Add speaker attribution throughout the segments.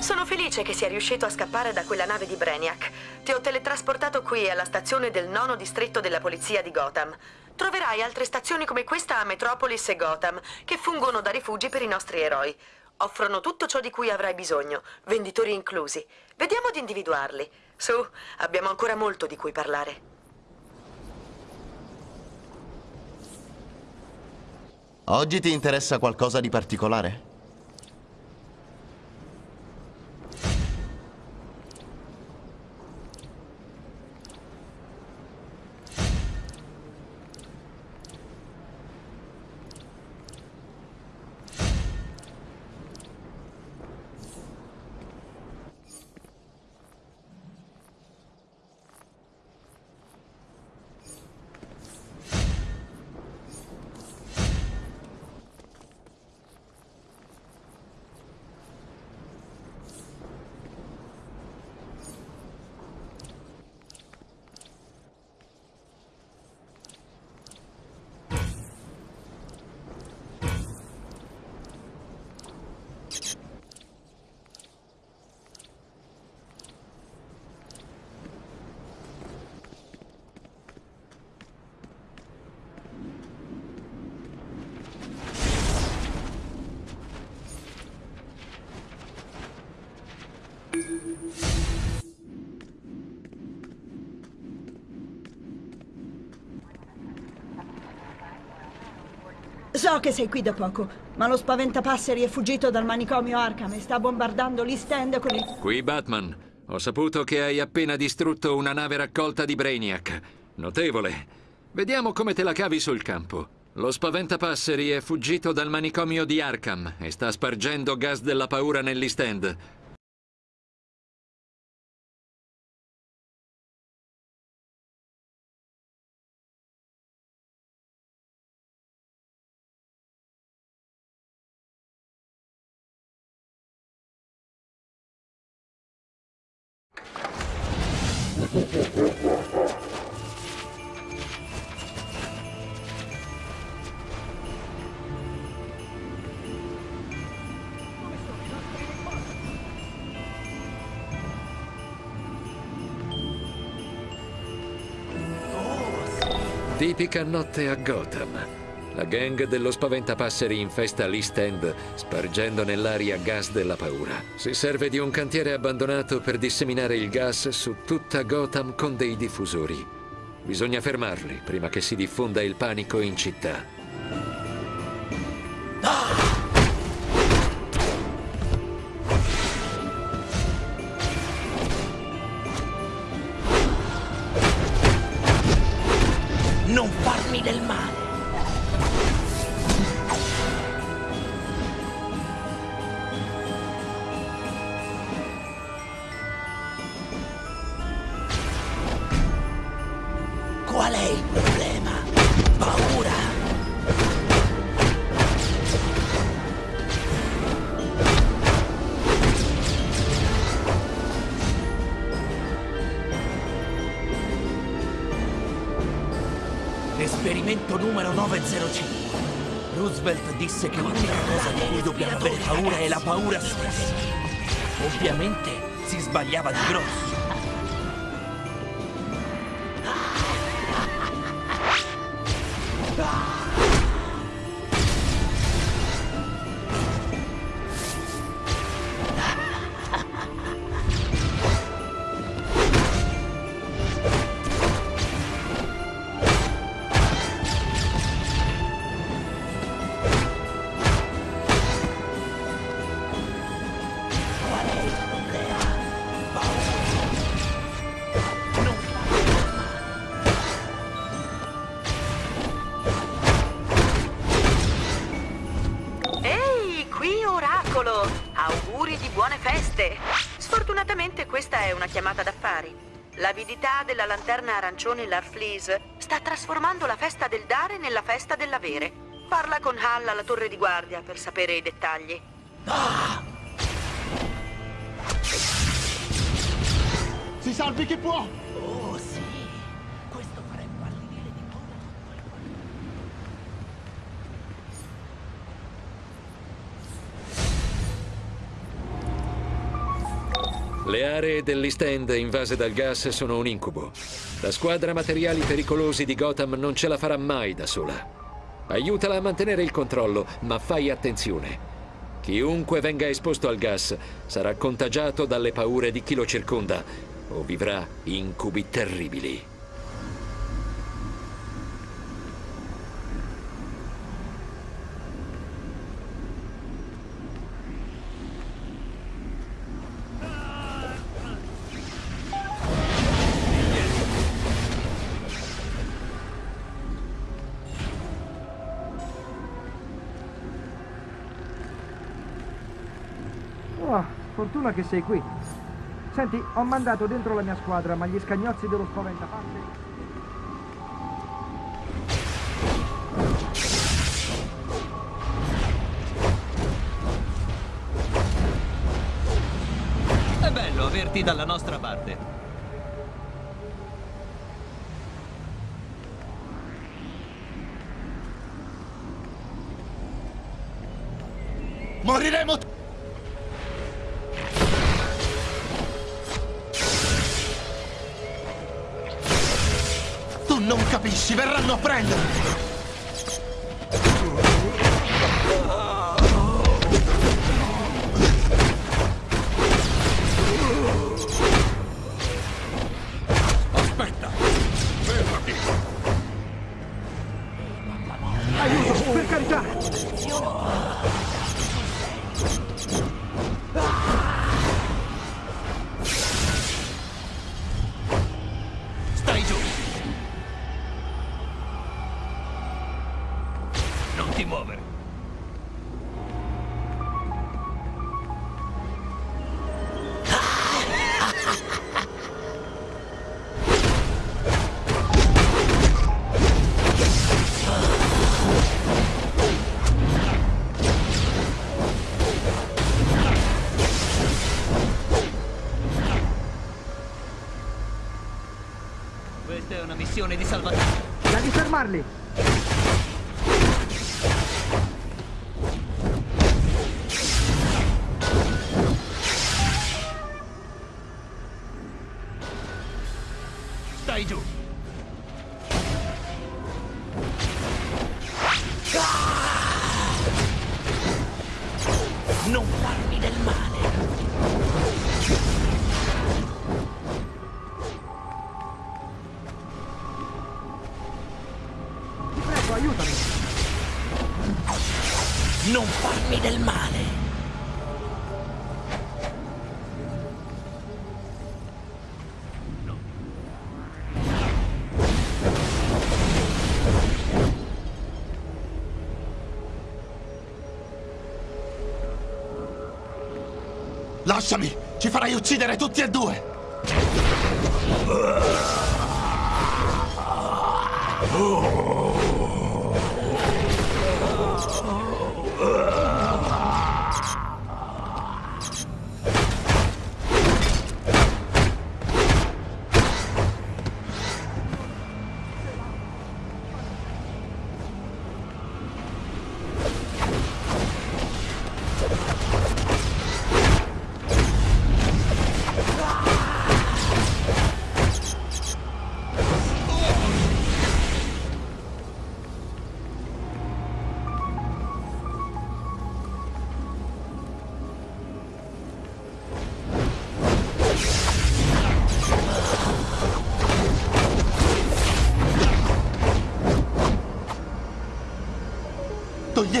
Speaker 1: Sono felice che sia riuscito a scappare da quella nave di Brainiac. Ti ho teletrasportato qui alla stazione del nono distretto della polizia di Gotham. Troverai altre stazioni come questa a Metropolis e Gotham, che fungono da rifugi per i nostri eroi. Offrono tutto ciò di cui avrai bisogno, venditori inclusi. Vediamo di individuarli. Su, abbiamo ancora molto di cui parlare.
Speaker 2: Oggi ti interessa qualcosa di particolare?
Speaker 3: So che sei qui da poco, ma lo spaventapasseri è fuggito dal manicomio Arkham e sta bombardando l'East End con il...
Speaker 4: Qui Batman. Ho saputo che hai appena distrutto una nave raccolta di Brainiac. Notevole. Vediamo come te la cavi sul campo. Lo spaventapasseri è fuggito dal manicomio di Arkham e sta spargendo gas della paura nell'East End. Tipica notte a Gotham. La gang dello spaventapasseri infesta l'East End, spargendo nell'aria gas della paura. Si serve di un cantiere abbandonato per disseminare il gas su tutta Gotham con dei diffusori. Bisogna fermarli prima che si diffonda il panico in città.
Speaker 5: Qual è il problema? Paura? Esperimento numero 905. Roosevelt disse che l'unica cosa di cui dobbiamo avere paura è la paura stessa. Ovviamente si sbagliava di grosso.
Speaker 1: Chiamata d'affari. L'avidità della lanterna arancione Larfleeze sta trasformando la festa del dare nella festa dell'avere. Parla con Hal alla torre di guardia per sapere i dettagli.
Speaker 2: Si salvi chi può!
Speaker 4: Le aree dell'East End invase dal gas sono un incubo. La squadra materiali pericolosi di Gotham non ce la farà mai da sola. Aiutala a mantenere il controllo, ma fai attenzione. Chiunque venga esposto al gas sarà contagiato dalle paure di chi lo circonda o vivrà incubi terribili.
Speaker 6: Fortuna che sei qui. Senti, ho mandato dentro la mia squadra, ma gli scagnozzi dello spaventapasseri...
Speaker 5: È bello averti dalla nostra parte.
Speaker 2: Moriremo tutti! Non capisci, verranno a prendermi!
Speaker 6: Aiutami!
Speaker 5: Non farmi del male.
Speaker 2: Lasciami! Ci farai uccidere tutti e due!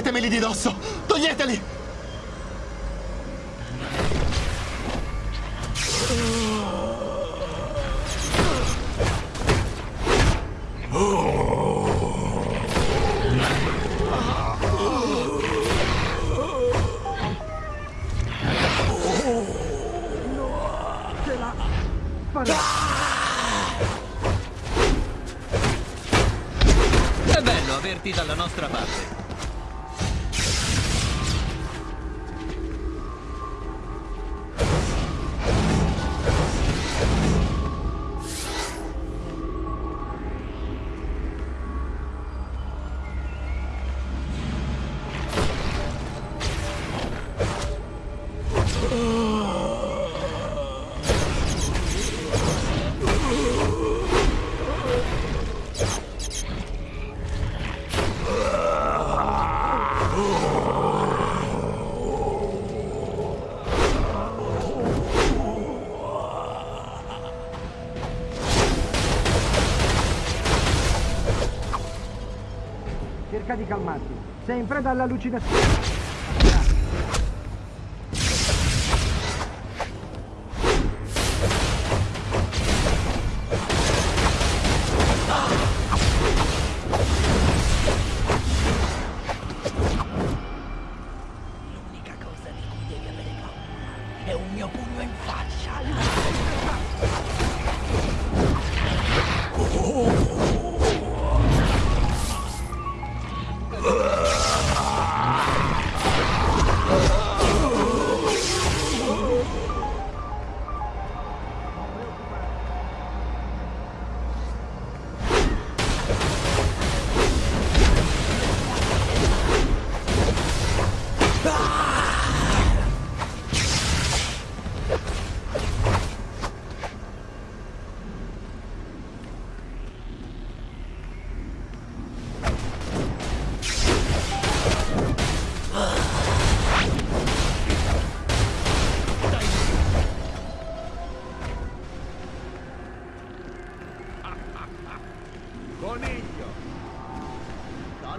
Speaker 2: Toglietemeli di dosso! Toglieteli!
Speaker 6: Cerca di calmarti. Sei in preda all'allucinazione.
Speaker 5: L'unica cosa di cui devi avere paura è un mio pugno in faccia.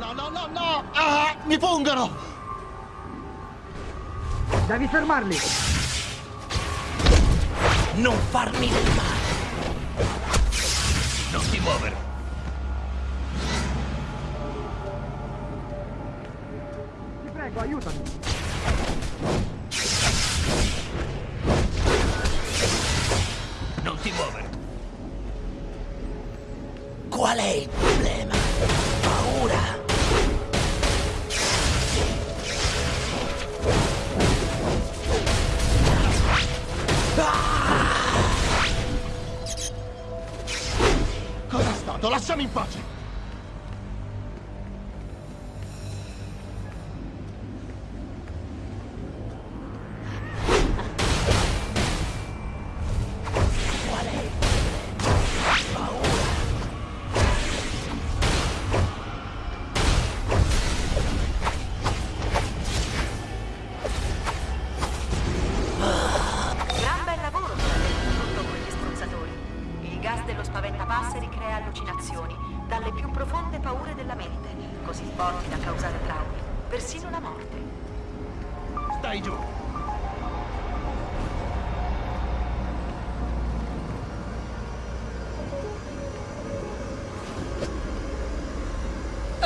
Speaker 1: No, no, no, no! Ah, mi pungono!
Speaker 6: Devi fermarli!
Speaker 5: Non farmi del male. Non ti muovere.
Speaker 6: Ti prego, aiutami!
Speaker 5: Non ti muovere. Qual è il problema?
Speaker 1: Stato? Lasciami in pace!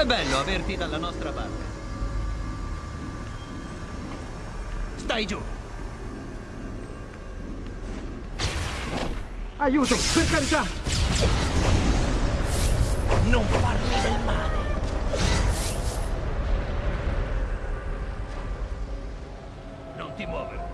Speaker 7: È bello averti dalla nostra parte.
Speaker 5: Stai giù.
Speaker 6: Aiuto, per carità!
Speaker 5: Non farmi del male. Non ti muovere.